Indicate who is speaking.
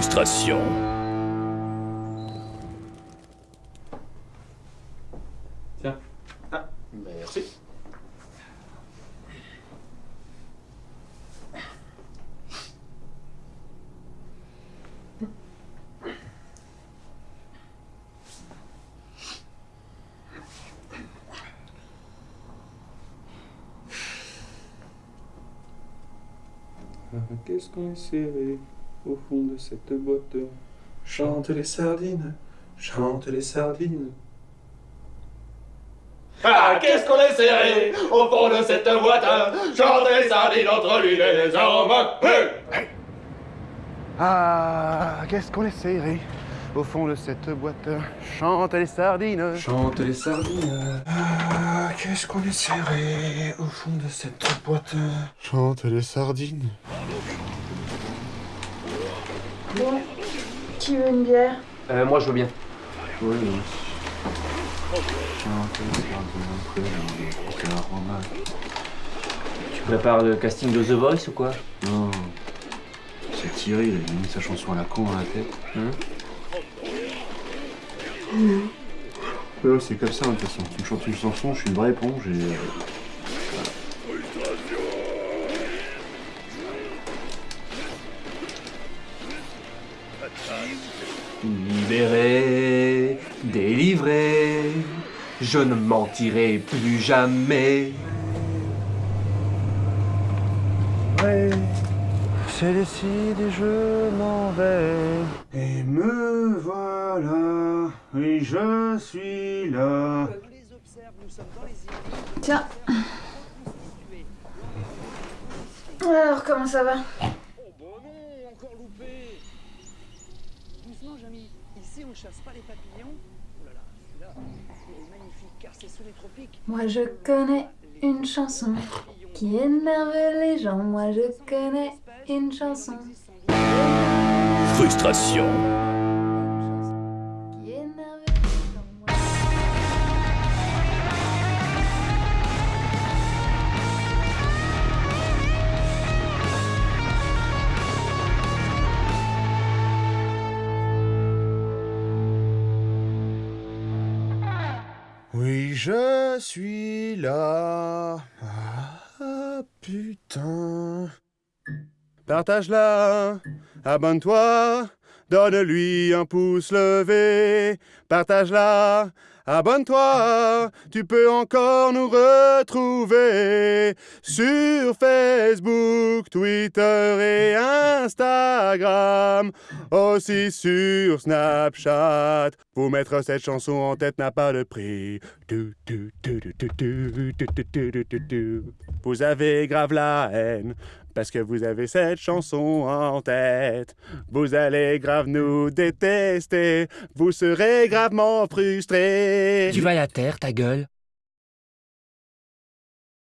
Speaker 1: Frustration.
Speaker 2: Tiens. Ah, merci.
Speaker 3: Ah, Qu'est-ce qu'on est serré? Au fond de cette boîte
Speaker 2: Chante les sardines, chante les sardines.
Speaker 4: Ah, qu'est-ce qu'on est serré au fond de cette boîte? Chante les sardines entre l'huile et les hommes
Speaker 5: Ah, qu'est-ce qu'on est serré au fond de cette boîte? Chante les sardines.
Speaker 3: Chante les sardines.
Speaker 2: Ah, qu'est-ce qu'on est serré au fond de cette boîte?
Speaker 5: Chante les sardines.
Speaker 6: Bon, qui veut une bière
Speaker 2: Euh, moi je veux bien.
Speaker 3: Oui, aromates.
Speaker 2: Tu prépares le casting de The Voice ou quoi
Speaker 3: Non. C'est Thierry, il a mis sa chanson à la con dans la tête.
Speaker 2: Hein
Speaker 3: c'est comme ça, de toute façon. Tu me chantes une chanson, je suis une vraie éponge et.
Speaker 2: Libéré, délivré, je ne mentirai plus jamais.
Speaker 5: Ouais, c'est décidé, je m'en vais.
Speaker 3: Et me voilà, oui, je suis là.
Speaker 6: Tiens. Alors, comment ça va?
Speaker 7: Doucement, Jamy. Ici, on chasse pas les papillons. Oh là là, celui-là, il est magnifique car c'est sous les tropiques.
Speaker 6: Moi, je connais une chanson qui énerve les gens. Moi, je connais une chanson
Speaker 1: Frustration.
Speaker 5: Oui, je suis là. Ah, putain. Partage-la, abonne-toi, donne-lui un pouce levé. Partage-la, Abonne-toi, tu peux encore nous retrouver sur Facebook, Twitter et Instagram, aussi sur Snapchat. Vous mettre cette chanson en tête n'a pas de prix. Vous avez grave la haine parce que vous avez cette chanson en tête. Vous allez grave nous détester, vous serez gravement frustrés.
Speaker 8: Tu vas à terre, ta gueule